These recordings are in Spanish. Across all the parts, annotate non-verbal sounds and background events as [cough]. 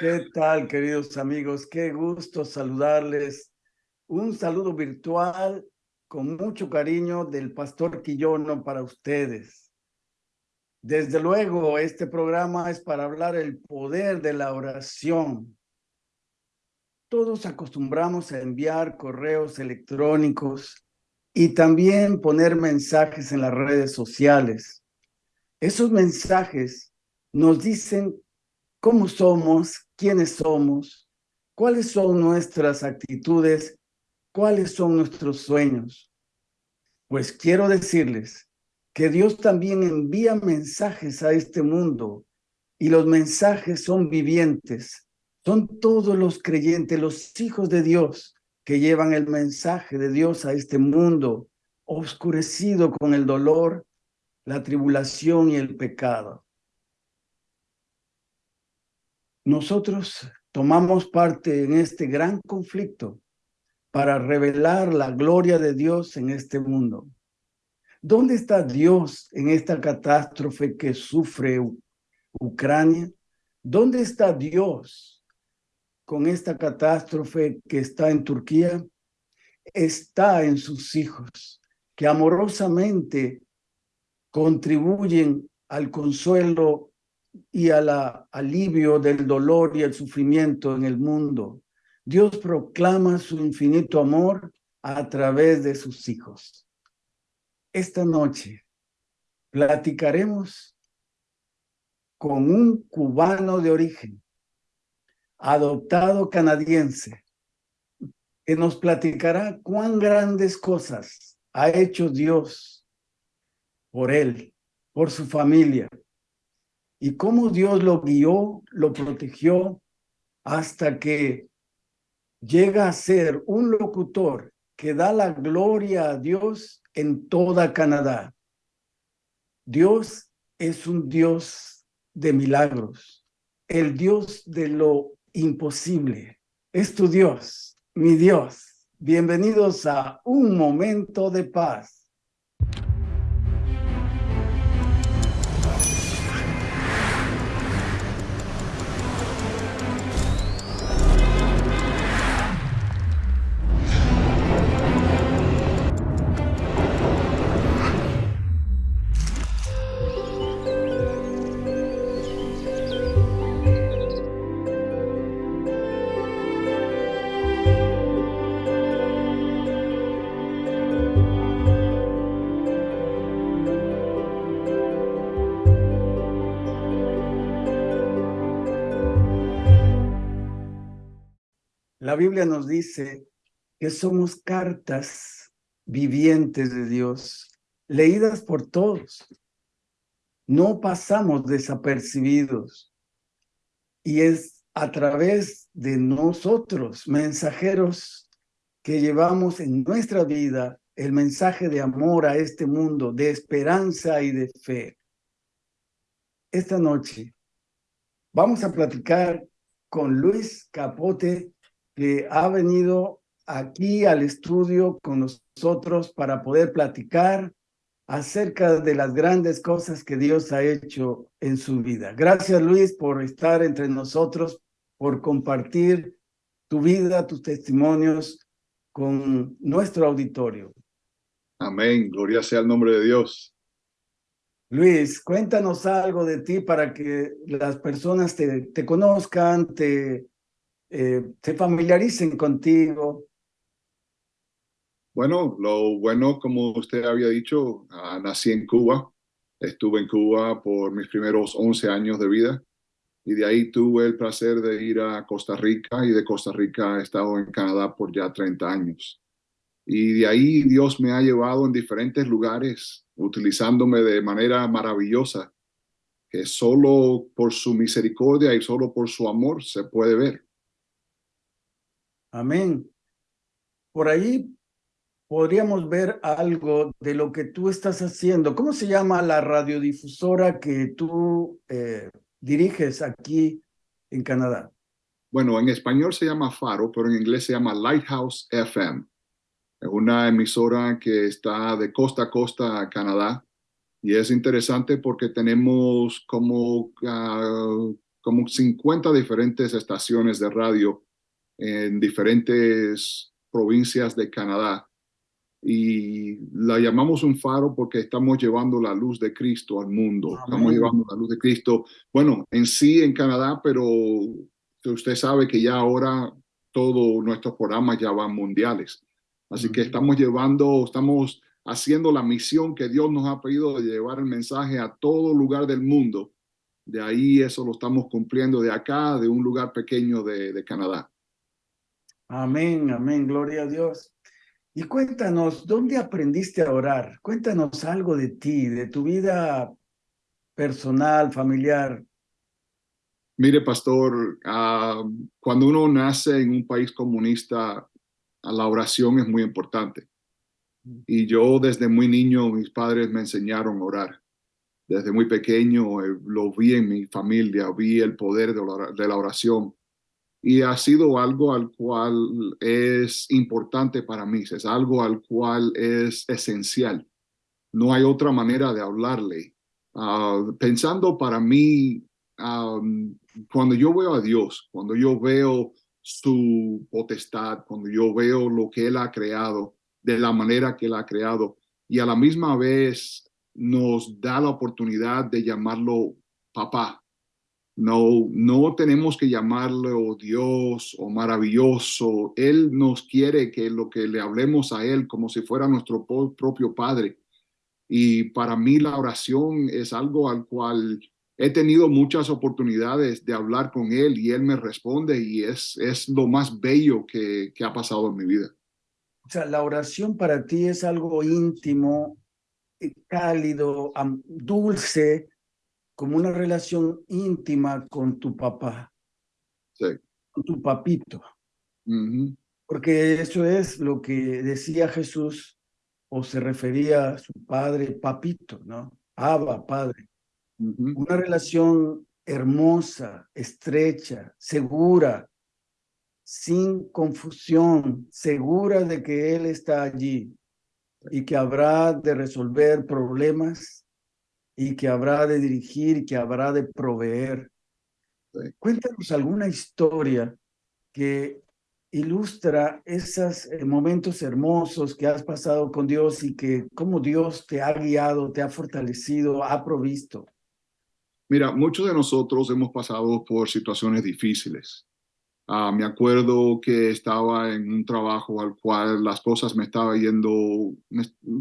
¿Qué tal, queridos amigos? Qué gusto saludarles. Un saludo virtual con mucho cariño del pastor Quillono para ustedes. Desde luego, este programa es para hablar el poder de la oración. Todos acostumbramos a enviar correos electrónicos y también poner mensajes en las redes sociales. Esos mensajes nos dicen cómo somos, quiénes somos, cuáles son nuestras actitudes, cuáles son nuestros sueños. Pues quiero decirles que Dios también envía mensajes a este mundo y los mensajes son vivientes, son todos los creyentes, los hijos de Dios que llevan el mensaje de Dios a este mundo oscurecido con el dolor, la tribulación y el pecado. Nosotros tomamos parte en este gran conflicto para revelar la gloria de Dios en este mundo. ¿Dónde está Dios en esta catástrofe que sufre Ucrania? ¿Dónde está Dios con esta catástrofe que está en Turquía? Está en sus hijos, que amorosamente contribuyen al consuelo y al alivio del dolor y el sufrimiento en el mundo. Dios proclama su infinito amor a través de sus hijos. Esta noche platicaremos con un cubano de origen, adoptado canadiense, que nos platicará cuán grandes cosas ha hecho Dios por él, por su familia, y cómo Dios lo guió, lo protegió hasta que llega a ser un locutor que da la gloria a Dios en toda Canadá. Dios es un Dios de milagros, el Dios de lo imposible. Es tu Dios, mi Dios. Bienvenidos a Un Momento de Paz. Biblia nos dice que somos cartas vivientes de Dios, leídas por todos. No pasamos desapercibidos. Y es a través de nosotros, mensajeros, que llevamos en nuestra vida el mensaje de amor a este mundo, de esperanza y de fe. Esta noche vamos a platicar con Luis Capote que ha venido aquí al estudio con nosotros para poder platicar acerca de las grandes cosas que Dios ha hecho en su vida. Gracias Luis por estar entre nosotros, por compartir tu vida, tus testimonios con nuestro auditorio. Amén, gloria sea el nombre de Dios. Luis, cuéntanos algo de ti para que las personas te, te conozcan, te, eh, se familiaricen contigo. Bueno, lo bueno, como usted había dicho, ah, nací en Cuba. Estuve en Cuba por mis primeros 11 años de vida y de ahí tuve el placer de ir a Costa Rica y de Costa Rica he estado en Canadá por ya 30 años. Y de ahí Dios me ha llevado en diferentes lugares, utilizándome de manera maravillosa, que solo por su misericordia y solo por su amor se puede ver. Amén. Por ahí podríamos ver algo de lo que tú estás haciendo. ¿Cómo se llama la radiodifusora que tú eh, diriges aquí en Canadá? Bueno, en español se llama Faro, pero en inglés se llama Lighthouse FM. Es una emisora que está de costa a costa a Canadá y es interesante porque tenemos como como 50 diferentes estaciones de radio en diferentes provincias de Canadá. Y la llamamos un faro porque estamos llevando la luz de Cristo al mundo. Estamos llevando la luz de Cristo, bueno, en sí en Canadá, pero usted sabe que ya ahora todos nuestros programas ya van mundiales. Así que estamos llevando, estamos haciendo la misión que Dios nos ha pedido de llevar el mensaje a todo lugar del mundo. De ahí eso lo estamos cumpliendo de acá, de un lugar pequeño de, de Canadá. Amén, amén, gloria a Dios. Y cuéntanos, ¿dónde aprendiste a orar? Cuéntanos algo de ti, de tu vida personal, familiar. Mire, pastor, ah, cuando uno nace en un país comunista, la oración es muy importante. Y yo desde muy niño, mis padres me enseñaron a orar. Desde muy pequeño eh, lo vi en mi familia, vi el poder de la oración y ha sido algo al cual es importante para mí, es algo al cual es esencial. No hay otra manera de hablarle. Ah, pensando para mí, cuando yo veo a Dios, cuando yo veo su potestad, cuando yo veo lo que Él ha creado, de la manera que Él ha creado, y a la misma vez nos da la oportunidad de llamarlo papá, no, no tenemos que llamarle Dios o maravilloso. Él nos quiere que lo que le hablemos a Él como si fuera nuestro propio Padre. Y para mí la oración es algo al cual he tenido muchas oportunidades de hablar con Él y Él me responde y es, es lo más bello que, que ha pasado en mi vida. O sea, la oración para ti es algo íntimo, eh, cálido, dulce, como una relación íntima con tu papá, sí. con tu papito. Porque eso es lo que decía Jesús o se refería a su padre, papito, ¿no? Abba, padre. Una relación hermosa, estrecha, segura, sin confusión, segura de que Él está allí y que habrá de resolver problemas y que habrá de dirigir que habrá de proveer. Cuéntanos alguna historia que ilustra esos eh, momentos hermosos que has pasado con Dios y que cómo Dios te ha guiado, te ha fortalecido, ha provisto. Mira, muchos de nosotros hemos pasado por situaciones difíciles. Ah, me acuerdo que estaba en un trabajo al cual las cosas me estaban yendo,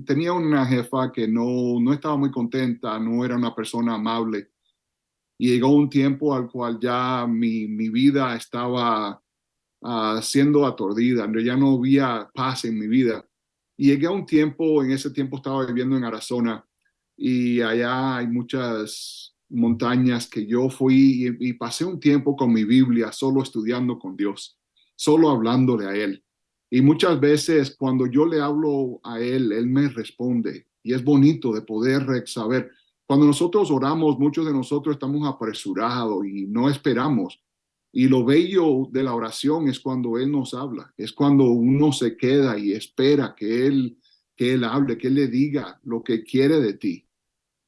tenía una jefa que no, no estaba muy contenta, no era una persona amable. Y llegó un tiempo al cual ya mi, mi vida estaba uh, siendo aturdida, ya no había paz en mi vida. Llegué a un tiempo, en ese tiempo estaba viviendo en Arizona y allá hay muchas montañas que yo fui y, pasé un tiempo con mi Biblia solo estudiando con Dios, solo hablándole a Él. Y muchas veces cuando yo le hablo a Él, Él me responde. Y es bonito de poder saber. Cuando nosotros oramos, muchos de nosotros estamos apresurados y no esperamos. Y lo bello de la oración es cuando Él nos habla, es cuando uno se queda y espera que Él, que Él hable, que Él le diga lo que quiere de ti.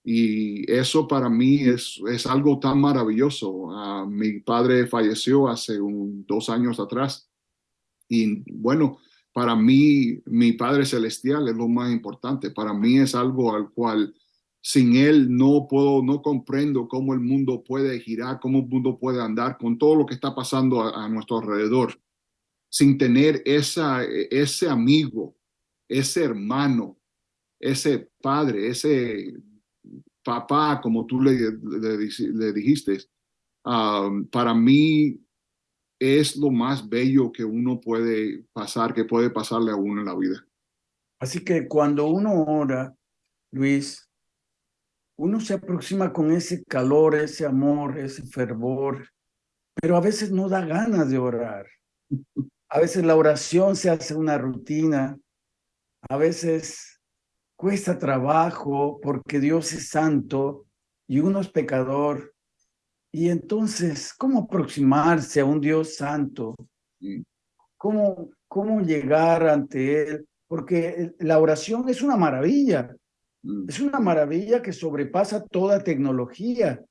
Y eso para mí es, es algo tan maravilloso. Ah, mi padre falleció hace un, dos años atrás. Y bueno, para mí, mi Padre Celestial es lo más importante. Para mí es algo al cual sin Él no puedo, no comprendo cómo el mundo puede girar, cómo el mundo puede andar con todo lo que está pasando a, a nuestro alrededor. Sin tener esa, ese amigo, ese hermano, ese padre, ese papá, como tú le, le, dijiste, para mí es lo más bello que uno puede pasar, que puede pasarle a uno en la vida. Así que cuando uno ora, Luis, uno se aproxima con ese calor, ese amor, ese fervor, pero a veces no da ganas de orar. A veces la oración se hace una rutina, a veces cuesta trabajo porque Dios es santo y uno es pecador. Y entonces, ¿cómo aproximarse a un Dios santo? ¿Cómo, cómo llegar ante Él? Porque la oración es una maravilla. Mm. Es una maravilla que sobrepasa toda tecnología.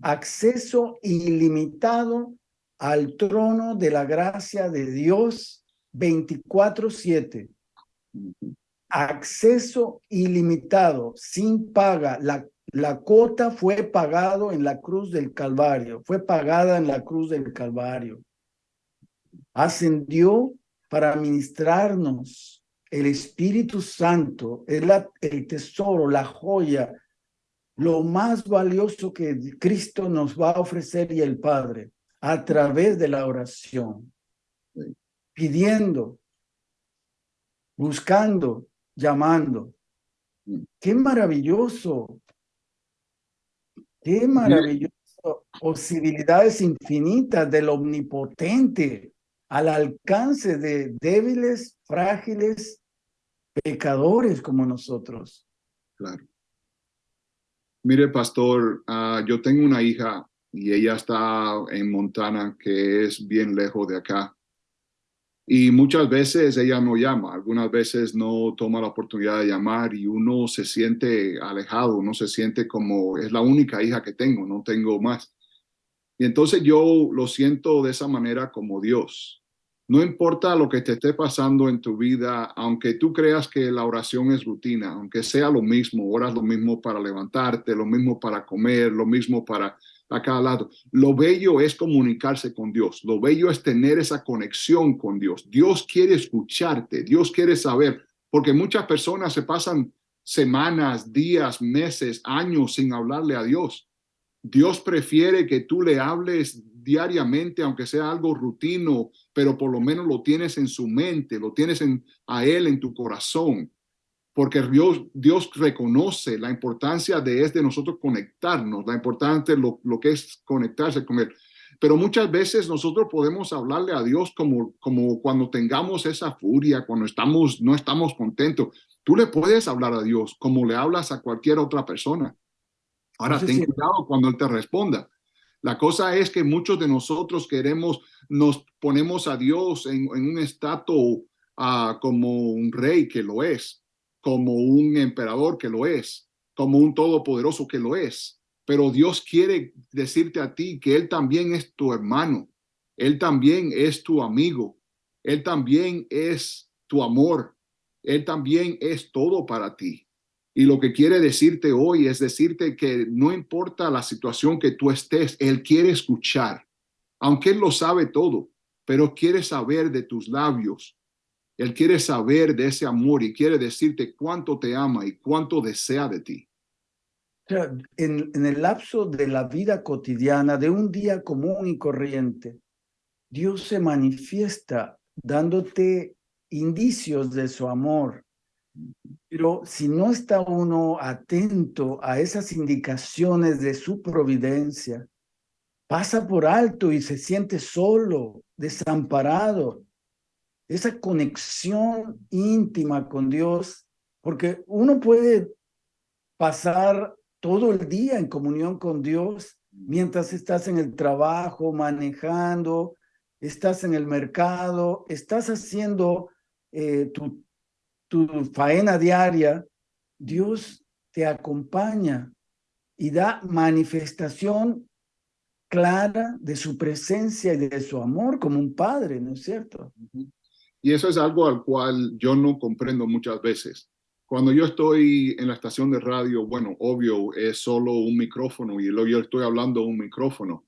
acceso ilimitado al trono de la gracia de Dios 24/7. Acceso ilimitado, sin paga. La, la cuota fue pagado en la cruz del Calvario, fue pagada en la cruz del Calvario. Ascendió para ministrarnos el Espíritu Santo, es el tesoro, la joya, lo más valioso que Cristo nos va a ofrecer y el Padre a través de la oración, pidiendo, buscando, llamando. Qué maravilloso, qué maravilloso, posibilidades infinitas del omnipotente al alcance de débiles, frágiles, pecadores como nosotros. Claro. Mire, pastor, ah, yo tengo una hija y ella está en Montana, que es bien lejos de acá. Y muchas veces ella no llama, algunas veces no toma la oportunidad de llamar y uno se siente alejado, uno se siente como es la única hija que tengo, no tengo más. Y entonces yo lo siento de esa manera como Dios. No importa lo que te esté pasando en tu vida, aunque tú creas que la oración es rutina, aunque sea lo mismo, oras lo mismo para levantarte, lo mismo para comer, lo mismo para a cada lado. Lo bello es comunicarse con Dios. Lo bello es tener esa conexión con Dios. Dios quiere escucharte. Dios quiere saber, porque muchas personas se pasan semanas, días, meses, años sin hablarle a Dios. Dios prefiere que tú le hables diariamente, aunque sea algo rutino, pero por lo menos lo tienes en su mente, lo tienes en, a Él en tu corazón, porque Dios, Dios reconoce la importancia de es de nosotros conectarnos, la importancia de lo, lo que es conectarse con Él. Pero muchas veces nosotros podemos hablarle a Dios como, como cuando tengamos esa furia, cuando estamos, no estamos contentos. Tú le puedes hablar a Dios como le hablas a cualquier otra persona. Ahora, ten cuidado cuando Él te responda. La cosa es que muchos de nosotros queremos, nos ponemos a Dios en, un estatus ah, como un rey que lo es, como un emperador que lo es, como un todopoderoso que lo es. Pero Dios quiere decirte a ti que Él también es tu hermano, Él también es tu amigo, Él también es tu amor, Él también es todo para ti. Y lo que quiere decirte hoy es decirte que no importa la situación que tú estés, Él quiere escuchar, aunque Él lo sabe todo, pero quiere saber de tus labios. Él quiere saber de ese amor y quiere decirte cuánto te ama y cuánto desea de ti. En, en el lapso de la vida cotidiana, de un día común y corriente, Dios se manifiesta dándote indicios de su amor, pero si no está uno atento a esas indicaciones de su providencia, pasa por alto y se siente solo, desamparado. Esa conexión íntima con Dios, porque uno puede pasar todo el día en comunión con Dios mientras estás en el trabajo, manejando, estás en el mercado, estás haciendo eh, tu tu faena diaria, Dios te acompaña y da manifestación clara de su presencia y de su amor como un padre, ¿no es cierto? Y eso es algo al cual yo no comprendo muchas veces. Cuando yo estoy en la estación de radio, bueno, obvio, es solo un micrófono y yo estoy hablando un micrófono.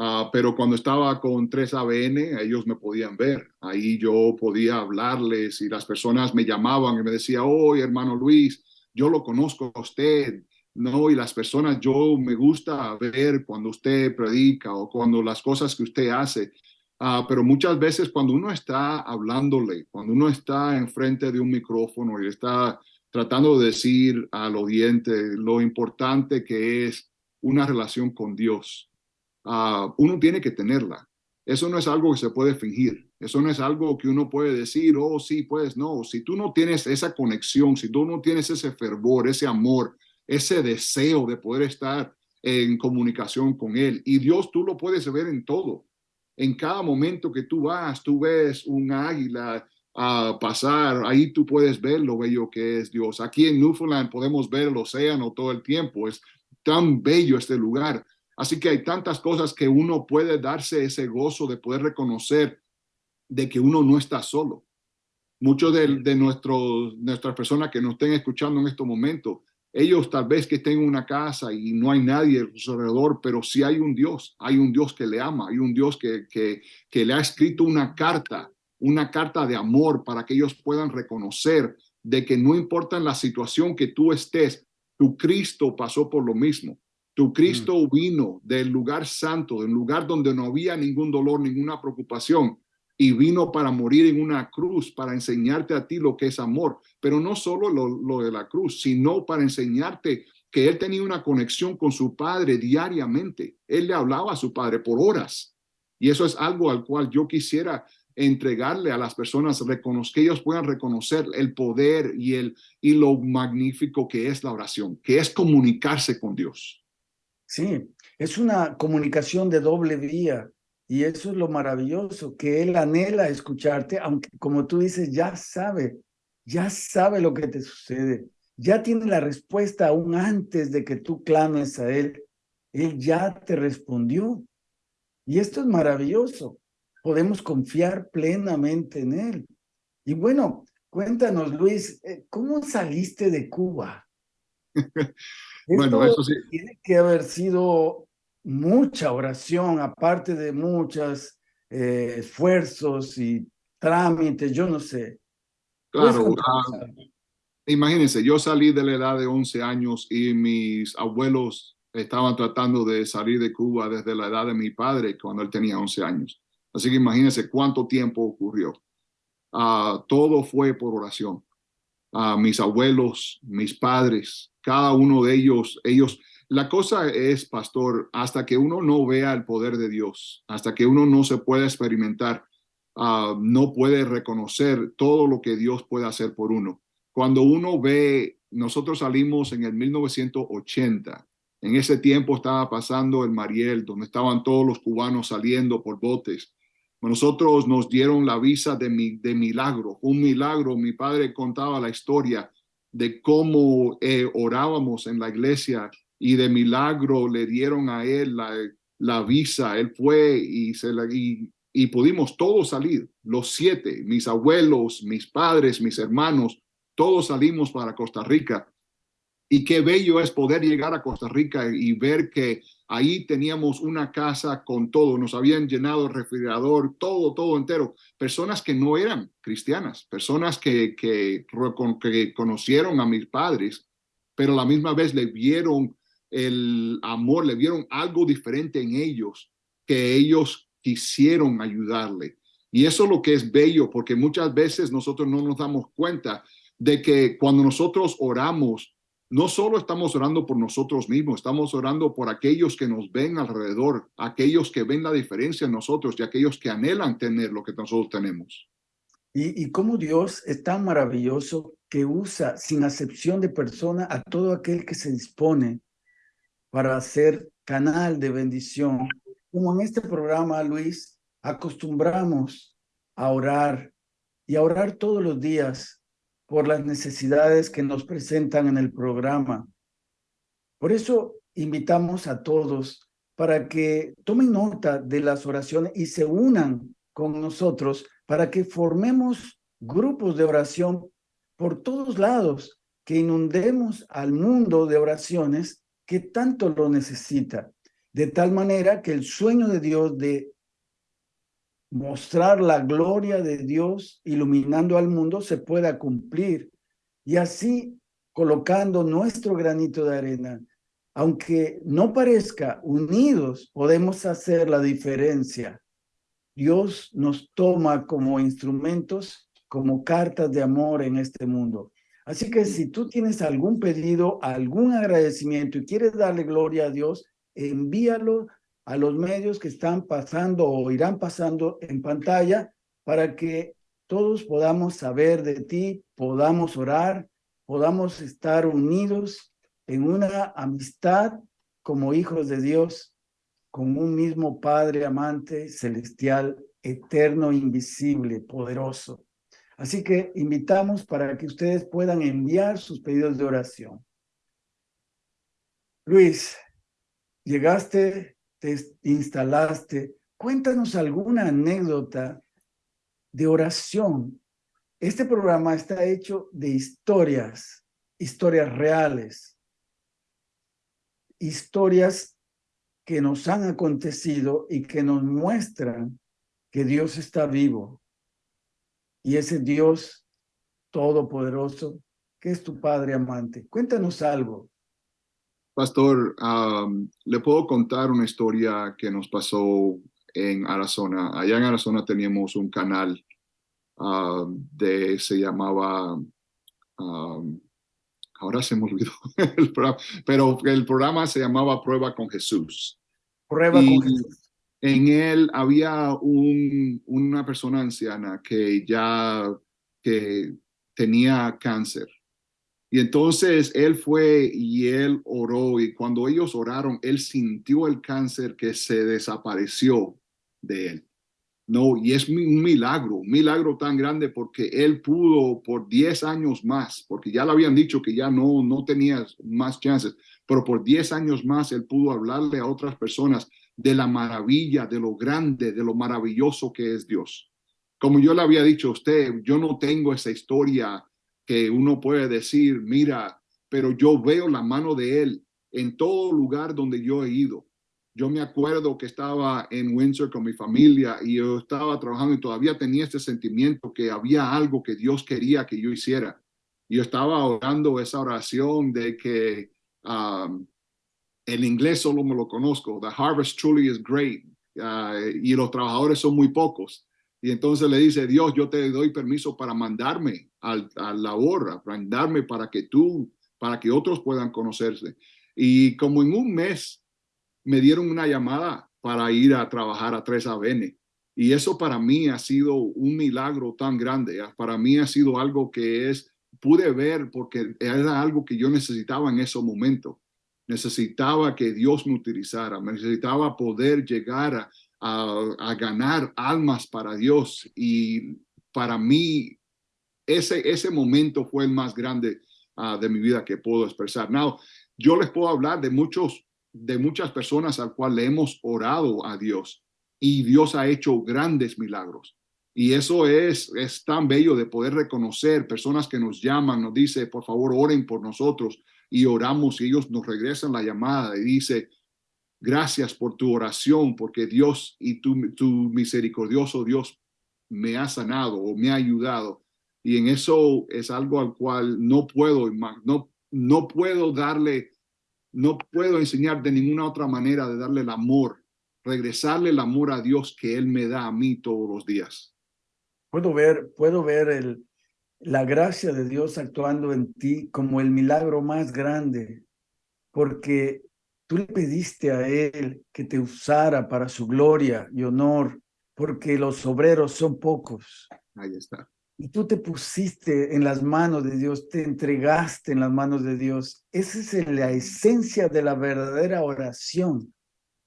Ah, pero cuando estaba con 3ABN, ellos me podían ver. Ahí yo podía hablarles y las personas me llamaban y me decían, oh, hermano Luis, yo lo conozco a usted. No, y las personas, yo me gusta ver cuando usted predica o cuando las cosas que usted hace. Uh, pero muchas veces cuando uno está hablándole, cuando uno está enfrente de un micrófono y está tratando de decir al oyente lo importante que es una relación con Dios, Ah, uno tiene que tenerla. Eso no es algo que se puede fingir. Eso no es algo que uno puede decir, oh, sí, pues no. Si tú no tienes esa conexión, si tú no tienes ese fervor, ese amor, ese deseo de poder estar en comunicación con Él, y Dios tú lo puedes ver en todo. En cada momento que tú vas, tú ves un águila a pasar, ahí tú puedes ver lo bello que es Dios. Aquí en Newfoundland podemos ver el océano todo el tiempo, es tan bello este lugar, Así que hay tantas cosas que uno puede darse ese gozo de poder reconocer de que uno no está solo. Muchos de, de nuestros, nuestras personas que nos estén escuchando en estos momentos, ellos tal vez que en una casa y no hay nadie alrededor, pero sí hay un Dios, hay un Dios que le ama, hay un Dios que, que, que le ha escrito una carta, una carta de amor para que ellos puedan reconocer de que no importa la situación que tú estés, tu Cristo pasó por lo mismo. Tu Cristo mm. vino del lugar santo, del lugar donde no había ningún dolor, ninguna preocupación, y vino para morir en una cruz, para enseñarte a ti lo que es amor, pero no solo lo, lo, de la cruz, sino para enseñarte que él tenía una conexión con su padre diariamente. Él le hablaba a su padre por horas. Y eso es algo al cual yo quisiera entregarle a las personas, que ellos puedan reconocer el poder y, el, y lo magnífico que es la oración, que es comunicarse con Dios. Sí, es una comunicación de doble vía y eso es lo maravilloso, que Él anhela escucharte, aunque como tú dices, ya sabe, ya sabe lo que te sucede, ya tiene la respuesta aún antes de que tú clames a Él. Él ya te respondió. Y esto es maravilloso podemos confiar plenamente en Él. Y bueno, cuéntanos, Luis, eh, ¿cómo saliste de Cuba? [laughs] bueno, eso sí. Tiene que haber sido mucha oración, aparte de muchos eh, esfuerzos y trámites, yo no sé. Claro, ah, imagínense, yo salí de la edad de 11 años y mis abuelos estaban tratando de salir de Cuba desde la edad de mi padre cuando él tenía 11 años. Así que imagínense cuánto tiempo ocurrió. Uh, todo fue por oración. Uh, mis abuelos, mis padres, cada uno de ellos, ellos, la cosa es, pastor, hasta que uno no vea el poder de Dios, hasta que uno no se pueda experimentar, uh, no puede reconocer todo lo que Dios puede hacer por uno. Cuando uno ve, nosotros salimos en el 1980, en ese tiempo estaba pasando el Mariel, donde estaban todos los cubanos saliendo por botes. Nosotros nos dieron la visa de milagro, un milagro. Mi padre contaba la historia de cómo eh, orábamos en la iglesia y de milagro le dieron a él la, la visa. Él fue y, se la, y, y pudimos todos salir, los siete, mis abuelos, mis padres, mis hermanos, todos salimos para Costa Rica. Y qué bello es poder llegar a Costa Rica y ver que Ahí teníamos una casa con todo, nos habían llenado el refrigerador, todo, todo entero. Personas que no eran cristianas, personas que, que, que conocieron a mis padres, pero la misma vez le vieron el amor, le vieron algo diferente en ellos, que ellos quisieron ayudarle. Y eso es lo que es bello, porque muchas veces nosotros no nos damos cuenta de que cuando nosotros oramos, no solo estamos orando por nosotros mismos, estamos orando por aquellos que nos ven alrededor, aquellos que ven la diferencia en nosotros y aquellos que anhelan tener lo que nosotros tenemos. Y, y cómo Dios es tan maravilloso que usa sin acepción de persona a todo aquel que se dispone para ser canal de bendición. Como en este programa, Luis, acostumbramos a orar y a orar todos los días por las necesidades que nos presentan en el programa. Por eso invitamos a todos para que tomen nota de las oraciones y se unan con nosotros para que formemos grupos de oración por todos lados, que inundemos al mundo de oraciones que tanto lo necesita, de tal manera que el sueño de Dios de mostrar la gloria de Dios iluminando al mundo se pueda cumplir y así colocando nuestro granito de arena. Aunque no parezca, unidos podemos hacer la diferencia. Dios nos toma como instrumentos, como cartas de amor en este mundo. Así que si tú tienes algún pedido, algún agradecimiento y quieres darle gloria a Dios, envíalo a los medios que están pasando o irán pasando en pantalla para que todos podamos saber de ti, podamos orar, podamos estar unidos en una amistad como hijos de Dios, con un mismo Padre amante, celestial, eterno, invisible, poderoso. Así que invitamos para que ustedes puedan enviar sus pedidos de oración. Luis, llegaste te instalaste. Cuéntanos alguna anécdota de oración. Este programa está hecho de historias, historias reales, historias que nos han acontecido y que nos muestran que Dios está vivo. Y ese Dios todopoderoso, que es tu Padre amante. Cuéntanos algo. Pastor, le puedo contar una historia que nos pasó en Arizona. Allá en Arizona teníamos un canal de, se llamaba, ahora se me olvidó [laughs] el programa, pero el programa se llamaba Prueba con Jesús. Prueba con Jesús. En él había un, una persona anciana que ya que tenía cáncer. Y entonces él fue y él oró y cuando ellos oraron, él sintió el cáncer que se desapareció de él. No, y es un milagro, milagro tan grande porque él pudo por 10 años más, porque ya le habían dicho que ya no, no tenía más chances, pero por 10 años más él pudo hablarle a otras personas de la maravilla, de lo grande, de lo maravilloso que es Dios. Como yo le había dicho a usted, yo no tengo esa historia que uno puede decir, mira, pero yo veo la mano de él en todo lugar donde yo he ido yo me acuerdo que estaba en Windsor con mi familia y yo estaba trabajando y todavía tenía este sentimiento que había algo que Dios quería que yo hiciera. Yo estaba orando esa oración de que um, el inglés solo me lo conozco. The harvest truly is great. Uh, y los trabajadores son muy pocos. Y entonces le dice, Dios, yo te doy permiso para mandarme al, a la hora, para mandarme para que tú, para que otros puedan conocerse. Y como en un mes me dieron una llamada para ir a trabajar a Tres ABN. Y eso para mí ha sido un milagro tan grande. Para mí ha sido algo que es, pude ver porque era algo que yo necesitaba en ese momento. Necesitaba que Dios me utilizara, necesitaba poder llegar a, ganar almas para Dios. Y para mí, ese, ese momento fue el más grande uh, de mi vida que puedo expresar. Now, yo les puedo hablar de muchos de muchas personas al cual le hemos orado a Dios y Dios ha hecho grandes milagros. Y eso es, es tan bello de poder reconocer personas que nos llaman, nos dice, por favor, oren por nosotros y oramos y ellos nos regresan la llamada y dice, gracias por tu oración, porque Dios y tu, tu misericordioso Dios me ha sanado o me ha ayudado. Y en eso es algo al cual no puedo, no, no puedo darle no puedo enseñar de ninguna otra manera de darle el amor, regresarle el amor a Dios que Él me da a mí todos los días. Puedo ver, puedo ver el, la gracia de Dios actuando en ti como el milagro más grande, porque tú le pediste a Él que te usara para su gloria y honor, porque los obreros son pocos. Ahí está y tú te pusiste en las manos de Dios, te entregaste en las manos de Dios. Esa es la esencia de la verdadera oración,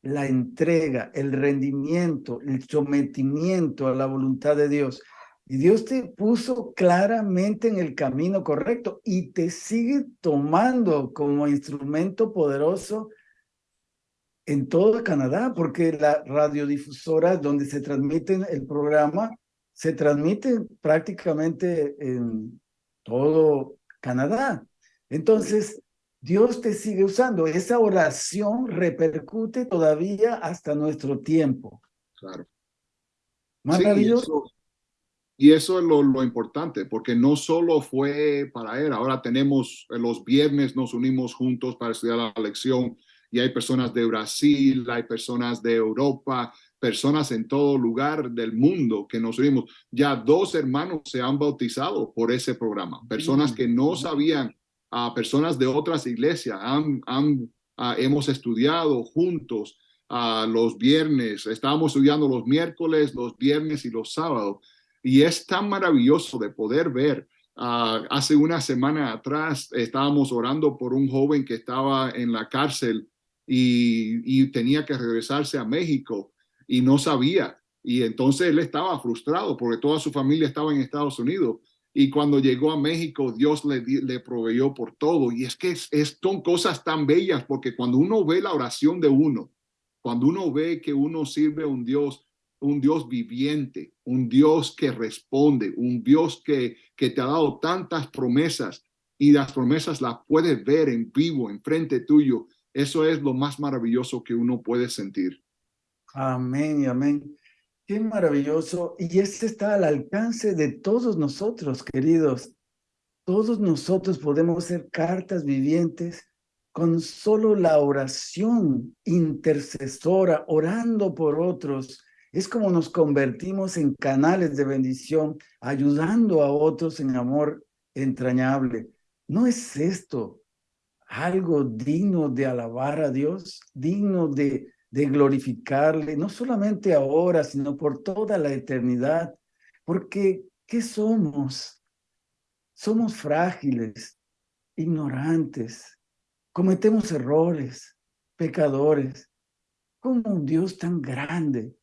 la entrega, el rendimiento, el sometimiento a la voluntad de Dios. Y Dios te puso claramente en el camino correcto y te sigue tomando como instrumento poderoso en todo Canadá, porque la radiodifusora donde se transmite el programa se transmite prácticamente en todo Canadá. Entonces, Dios te sigue usando. Esa oración repercute todavía hasta nuestro tiempo. Claro. Maravilloso. Y, eso, es lo, lo, importante, porque no solo fue para él, ahora tenemos los viernes, nos unimos juntos para estudiar la lección y hay personas de Brasil, hay personas de Europa, personas en todo lugar del mundo que nos unimos. Ya dos hermanos se han bautizado por ese programa, personas que no sabían, a personas de otras iglesias, han, han, ah, hemos estudiado juntos a los viernes, estábamos estudiando los miércoles, los viernes y los sábados. Y es tan maravilloso de poder ver. Ah, hace una semana atrás estábamos orando por un joven que estaba en la cárcel y, tenía que regresarse a México y no sabía. Y entonces él estaba frustrado porque toda su familia estaba en Estados Unidos. Y cuando llegó a México, Dios le, le proveyó por todo. Y es que es, son cosas tan bellas porque cuando uno ve la oración de uno cuando uno ve que uno sirve a un Dios, un Dios viviente, un Dios que responde, un Dios que, que te ha dado tantas promesas y las promesas las puedes ver en vivo, enfrente tuyo, eso es lo más maravilloso que uno puede sentir. Amén amén. Qué maravilloso. Y este está al alcance de todos nosotros, queridos. Todos nosotros podemos ser cartas vivientes con solo la oración intercesora, orando por otros. Es como nos convertimos en canales de bendición, ayudando a otros en amor entrañable. ¿No es esto algo digno de alabar a Dios, digno de, glorificarle, no solamente ahora, sino por toda la eternidad? Porque, ¿qué somos? Somos frágiles, ignorantes, cometemos errores, pecadores. ¿Cómo un Dios tan grande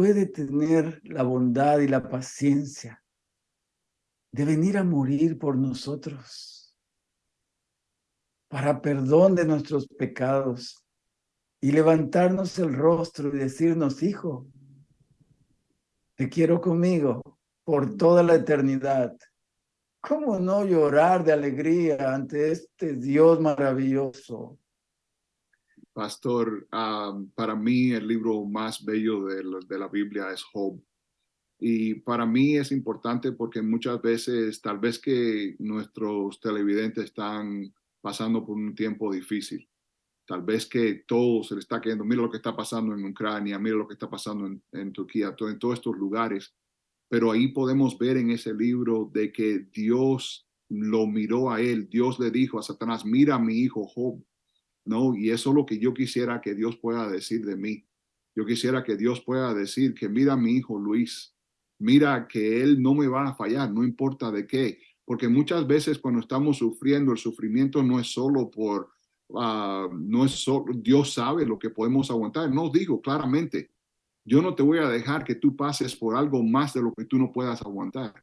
puede tener la bondad y la paciencia de venir a morir por nosotros para perdón de nuestros pecados y levantarnos el rostro y decirnos, hijo, te quiero conmigo por toda la eternidad. ¿Cómo no llorar de alegría ante este Dios maravilloso? Pastor, para mí el libro más bello de la, Biblia es Job. Y para mí es importante porque muchas veces tal vez que nuestros televidentes están pasando por un tiempo difícil. Tal vez que todo se le está cayendo. Mira lo que está pasando en Ucrania, mira lo que está pasando en, en Turquía, todo, en todos estos lugares pero ahí podemos ver en ese libro de que Dios lo miró a él, Dios le dijo a Satanás, mira a mi hijo Job, ¿no? Y eso es lo que yo quisiera que Dios pueda decir de mí. Yo quisiera que Dios pueda decir que mira a mi hijo Luis, mira que él no me va a fallar, no importa de qué, porque muchas veces cuando estamos sufriendo, el sufrimiento no es solo por, uh, no es solo, Dios sabe lo que podemos aguantar, no digo claramente, yo no te voy a dejar que tú pases por algo más de lo que tú no puedas aguantar.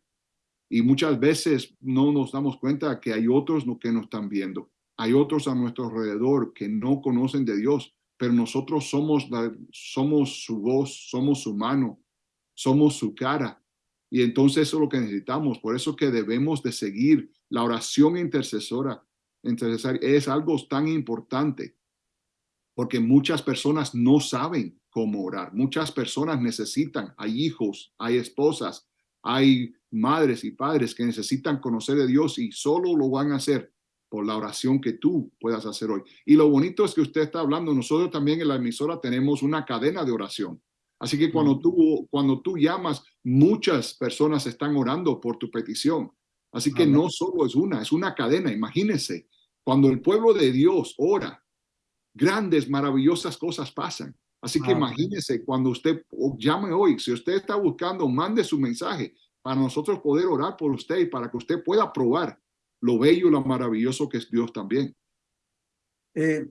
Y muchas veces no nos damos cuenta que hay otros que nos están viendo. Hay otros a nuestro alrededor que no conocen de Dios, pero nosotros somos, su voz, somos su mano, somos su cara. Y entonces eso es lo que necesitamos. Por eso que debemos de seguir la oración intercesora. intercesora es algo tan importante porque muchas personas no saben cómo orar. Muchas personas necesitan, hay hijos, hay esposas, hay madres y padres que necesitan conocer a Dios y solo lo van a hacer por la oración que tú puedas hacer hoy. Y lo bonito es que usted está hablando, nosotros también en la emisora tenemos una cadena de oración. Así que cuando tú, cuando tú llamas, muchas personas están orando por tu petición. Así que no solo es una, es una cadena. Imagínese, cuando el pueblo de Dios ora, grandes, maravillosas cosas pasan. Así que imagínese cuando usted llame hoy, si usted está buscando, mande su mensaje para nosotros poder orar por usted y para que usted pueda probar lo bello lo maravilloso que es Dios también. Eh,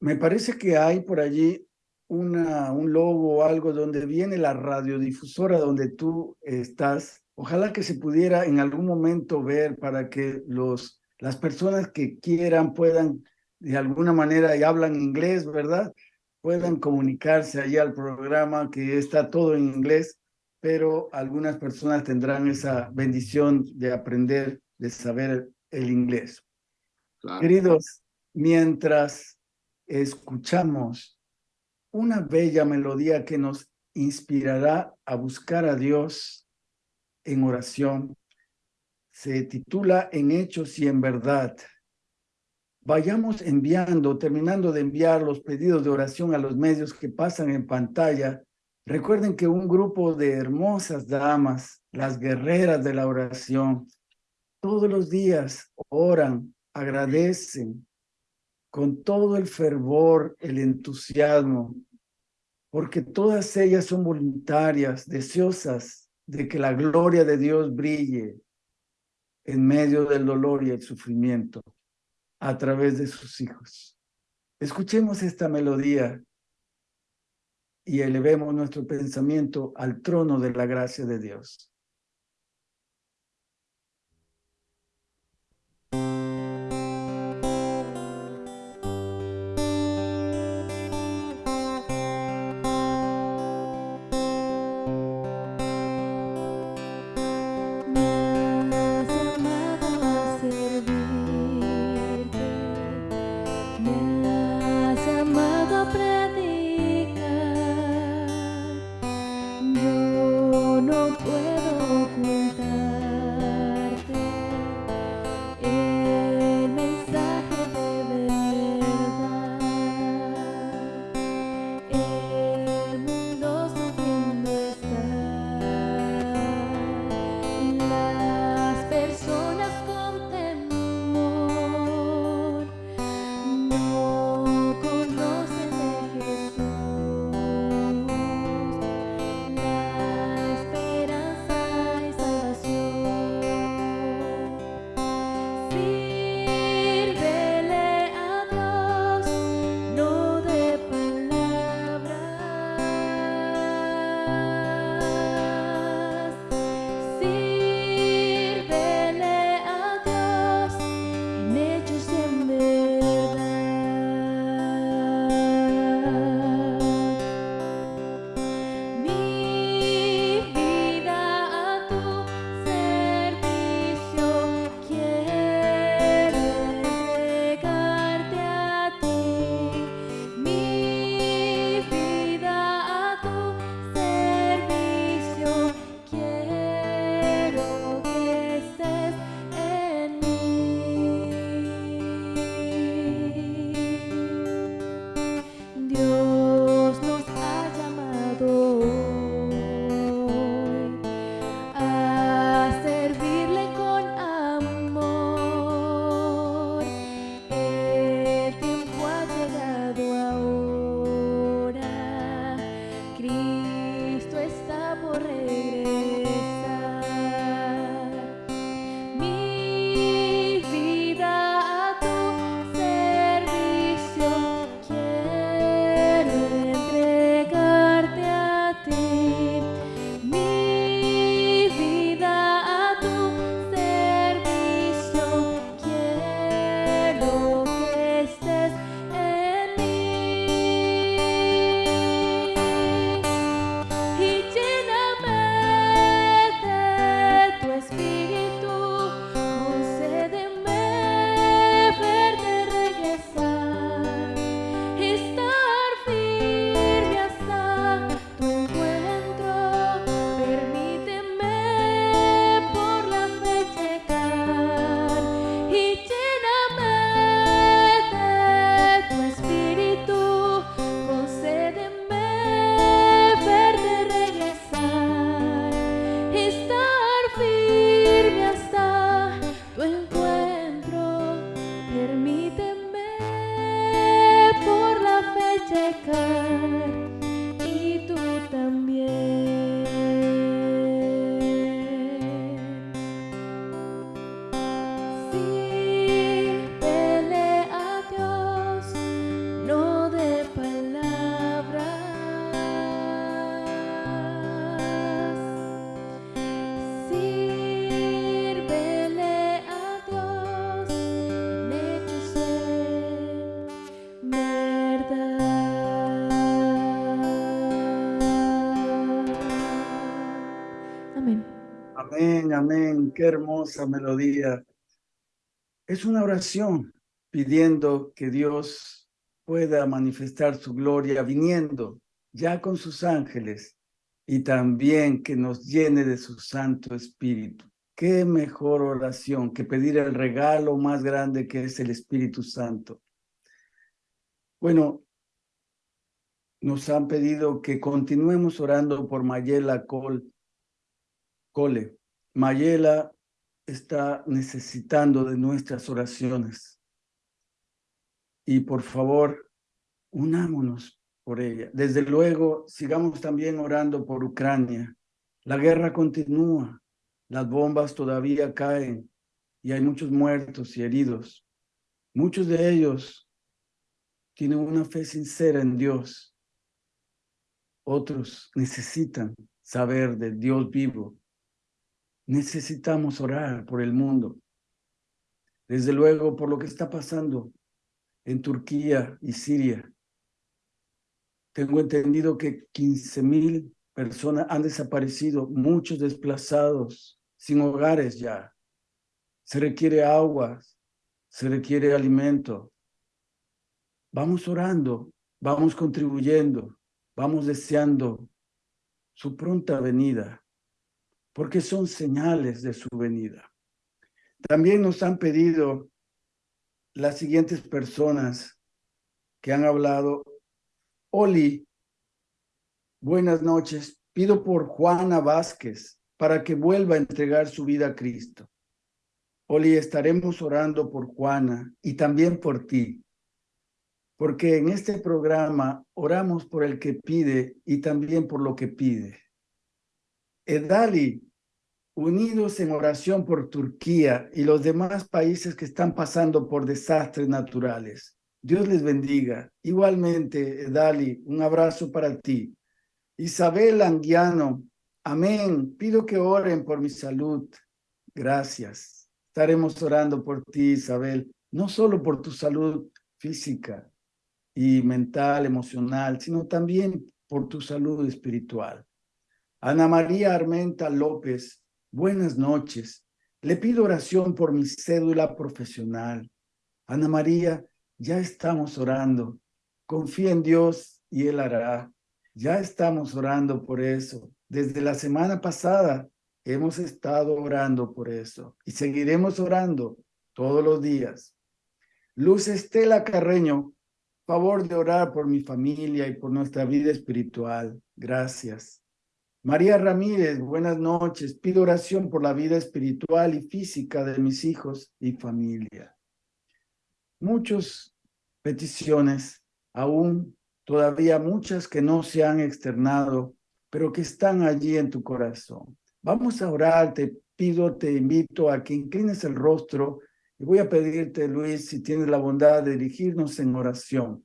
me parece que hay por allí un logo o algo donde viene la radiodifusora donde tú estás. Ojalá que se pudiera en algún momento ver para que los, las personas que quieran puedan de alguna manera y hablan inglés, ¿verdad? puedan comunicarse allí al programa que está todo en inglés, pero algunas personas tendrán esa bendición de aprender, de saber el inglés. Queridos, mientras escuchamos una bella melodía que nos inspirará a buscar a Dios en oración, se titula En Hechos y en Verdad vayamos enviando, terminando de enviar los pedidos de oración a los medios que pasan en pantalla. Recuerden que un grupo de hermosas damas, las guerreras de la oración, todos los días oran, agradecen con todo el fervor, el entusiasmo, porque todas ellas son voluntarias, deseosas de que la gloria de Dios brille en medio del dolor y el sufrimiento a través de sus hijos. Escuchemos esta melodía y elevemos nuestro pensamiento al trono de la gracia de Dios. Qué hermosa melodía. Es una oración pidiendo que Dios pueda manifestar su gloria viniendo ya con sus ángeles y también que nos llene de su Santo Espíritu. Qué mejor oración que pedir el regalo más grande que es el Espíritu Santo. Bueno, nos han pedido que continuemos orando por Mayela. Cole. Mayela está necesitando de nuestras oraciones. Y por favor, unámonos por ella. Desde luego, sigamos también orando por Ucrania. La guerra continúa, las bombas todavía caen y hay muchos muertos y heridos. Muchos de ellos tienen una fe sincera en Dios. Otros necesitan saber del Dios vivo. Necesitamos orar por el mundo. Desde luego, por lo que está pasando en Turquía y Siria. Tengo entendido que 15 mil personas han desaparecido, muchos desplazados, sin hogares ya. Se requiere agua, se requiere alimento. Vamos orando, vamos contribuyendo, vamos deseando su pronta venida, porque son señales de su venida. También nos han pedido las siguientes personas que han hablado Oli, buenas noches. Pido por Juana Vázquez para que vuelva a entregar su vida a Cristo. Oli, estaremos orando por Juana y también por ti, porque en este programa oramos por el que pide y también por lo que pide. Edali, unidos en oración por Turquía y los demás países que están pasando por desastres naturales. Dios les bendiga. Igualmente, Dali, un abrazo para ti. Isabel Anguiano, amén. Pido que oren por mi salud. Gracias. Estaremos orando por ti, Isabel, no solo por tu salud física y mental, emocional, sino también por tu salud espiritual. Ana María Armenta López, buenas noches. Le pido oración por mi cédula profesional. Ana María, ya estamos orando. Confía en Dios y Él hará. Ya estamos orando por eso. Desde la semana pasada hemos estado orando por eso y seguiremos orando todos los días. Luz Estela Carreño, favor de orar por mi familia y por nuestra vida espiritual. Gracias. María Ramírez, buenas noches. Pido oración por la vida espiritual y física de mis hijos y familia muchas peticiones, aún todavía muchas que no se han externado, pero que están allí en tu corazón. Vamos a orar, te pido, te invito a que inclines el rostro y voy a pedirte, Luis, si tienes la bondad de dirigirnos en oración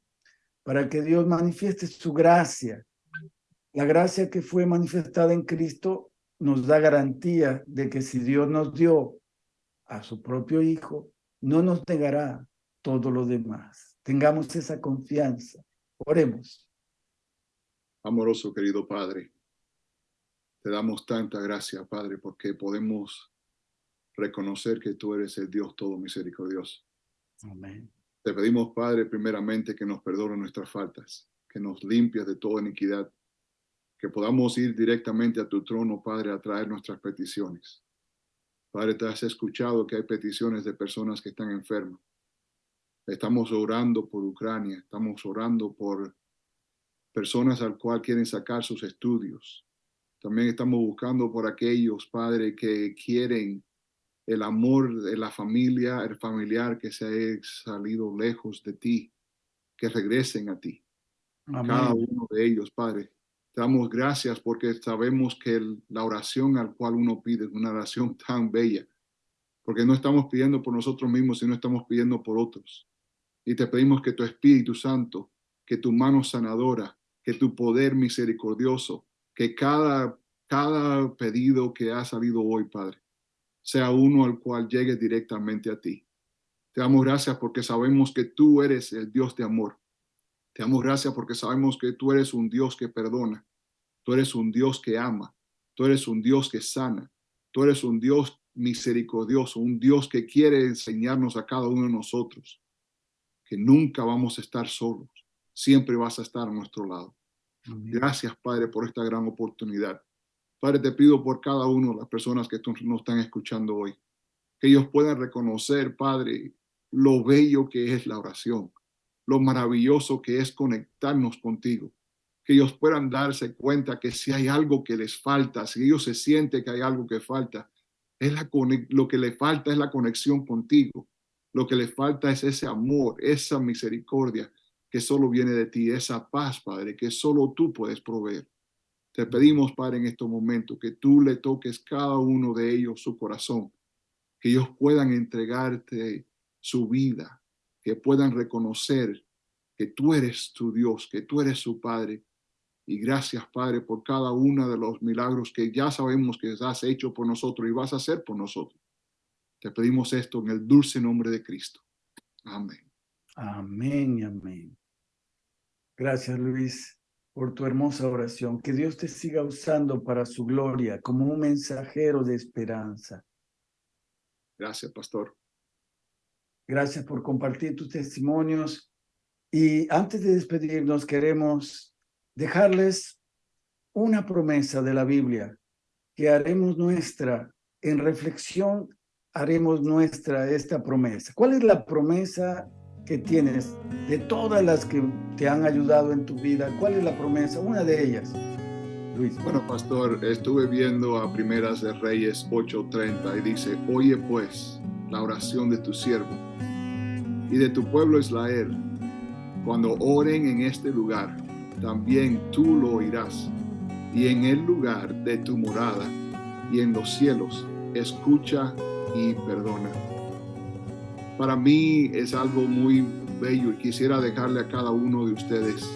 para que Dios manifieste su gracia. La gracia que fue manifestada en Cristo nos da garantía de que si Dios nos dio a su propio Hijo, no nos negará todo lo demás. Tengamos esa confianza. Oremos. Amoroso querido Padre, te damos tanta gracia, Padre, porque podemos reconocer que tú eres el Dios todo misericordioso. Amén. Te pedimos, Padre, primeramente que nos perdone nuestras faltas, que nos limpies de toda iniquidad, que podamos ir directamente a tu trono, Padre, a traer nuestras peticiones. Padre, te has escuchado que hay peticiones de personas que están enfermas. Estamos orando por Ucrania, estamos orando por personas al cual quieren sacar sus estudios. También estamos buscando por aquellos, Padre, que quieren el amor de la familia, el familiar que se ha salido lejos de ti, que regresen a ti. Cada uno de ellos, Padre. Damos gracias porque sabemos que la oración al cual uno pide es una oración tan bella, porque no estamos pidiendo por nosotros mismos, sino estamos pidiendo por otros. Y te pedimos que tu Espíritu Santo, que tu mano sanadora, que tu poder misericordioso, que cada, cada pedido que ha salido hoy, Padre, sea uno al cual llegue directamente a ti. Te damos gracias porque sabemos que tú eres el Dios de amor. Te damos gracias porque sabemos que tú eres un Dios que perdona. Tú eres un Dios que ama. Tú eres un Dios que sana. Tú eres un Dios misericordioso, un Dios que quiere enseñarnos a cada uno de nosotros que nunca vamos a estar solos. Siempre vas a estar a nuestro lado. Gracias, Padre, por esta gran oportunidad. Padre, te pido por cada uno de las personas que nos están escuchando hoy, que ellos puedan reconocer, Padre, lo bello que es la oración, lo maravilloso que es conectarnos contigo, que ellos puedan darse cuenta que si hay algo que les falta, si ellos se sienten que hay algo que falta, es la, lo que le falta es la conexión contigo. Lo que le falta es ese amor, esa misericordia que solo viene de ti, esa paz, Padre, que solo tú puedes proveer. Te pedimos, Padre, en estos momentos que tú le toques cada uno de ellos su corazón, que ellos puedan entregarte su vida, que puedan reconocer que tú eres tu Dios, que tú eres su Padre. Y gracias, Padre, por cada uno de los milagros que ya sabemos que has hecho por nosotros y vas a hacer por nosotros. Te pedimos esto en el dulce nombre de Cristo. Amén. Amén y amén. Gracias, Luis, por tu hermosa oración. Que Dios te siga usando para su gloria como un mensajero de esperanza. Gracias, pastor. Gracias por compartir tus testimonios. Y antes de despedirnos, queremos dejarles una promesa de la Biblia que haremos nuestra en reflexión, haremos nuestra esta promesa. ¿Cuál es la promesa que tienes de todas las que te han ayudado en tu vida? ¿Cuál es la promesa? Una de ellas. Luis. Bueno, pastor, estuve viendo a Primeras de Reyes 8:30 y dice, oye pues la oración de tu siervo y de tu pueblo Israel, cuando oren en este lugar, también tú lo oirás, y en el lugar de tu morada y en los cielos, escucha y perdona. Para mí es algo muy bello y quisiera dejarle a cada uno de ustedes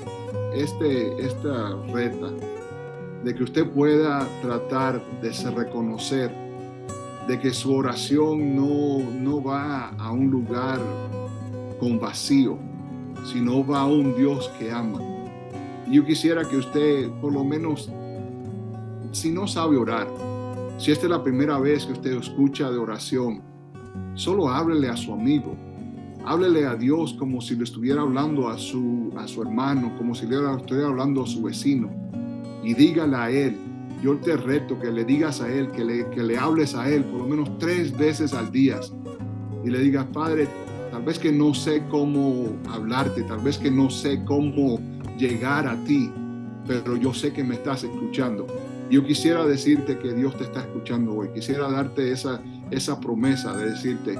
este, esta reta de que usted pueda tratar de reconocer de que su oración no, no va a un lugar con vacío, sino va a un Dios que ama. Yo quisiera que usted, por lo menos, si no sabe orar, si esta es la primera vez que usted escucha de oración, solo háblele a su amigo, háblele a Dios como si le estuviera hablando a su, a su hermano, como si le estuviera hablando a su vecino, y dígale a él, yo te reto que le digas a él, que le, que le hables a él por lo menos tres veces al día, y le digas, Padre, Tal vez que no sé cómo hablarte, tal vez que no sé cómo llegar a ti, pero yo sé que me estás escuchando. Yo quisiera decirte que Dios te está escuchando hoy. Quisiera darte esa, esa promesa de decirte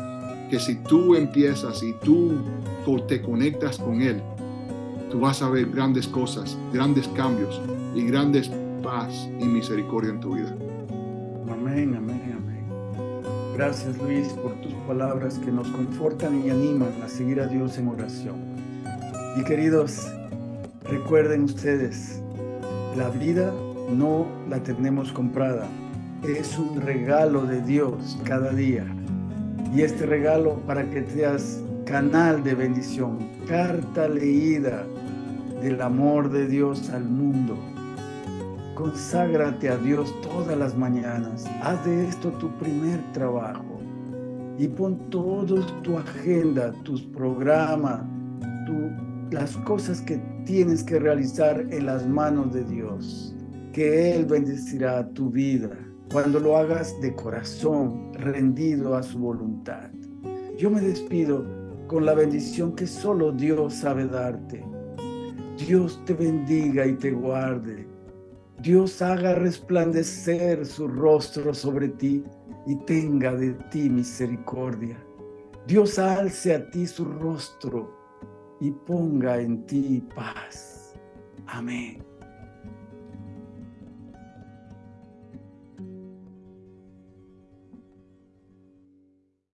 que si tú empiezas y tú te conectas con Él, tú vas a ver grandes cosas, grandes cambios y grandes paz y misericordia en tu vida. Amén, amén. Gracias Luis por tus palabras que nos confortan y animan a seguir a Dios en oración. Y queridos, recuerden ustedes, la vida no la tenemos comprada, es un regalo de Dios cada día. Y este regalo para que seas canal de bendición, carta leída del amor de Dios al mundo Conságrate a Dios todas las mañanas. Haz de esto tu primer trabajo. Y pon toda tu agenda, tus programas, las cosas que tienes que realizar en las manos de Dios. Que Él bendecirá tu vida cuando lo hagas de corazón, rendido a su voluntad. Yo me despido con la bendición que solo Dios sabe darte. Dios te bendiga y te guarde. Dios haga resplandecer su rostro sobre ti y tenga de ti misericordia. Dios alce a ti su rostro y ponga en ti paz. Amén.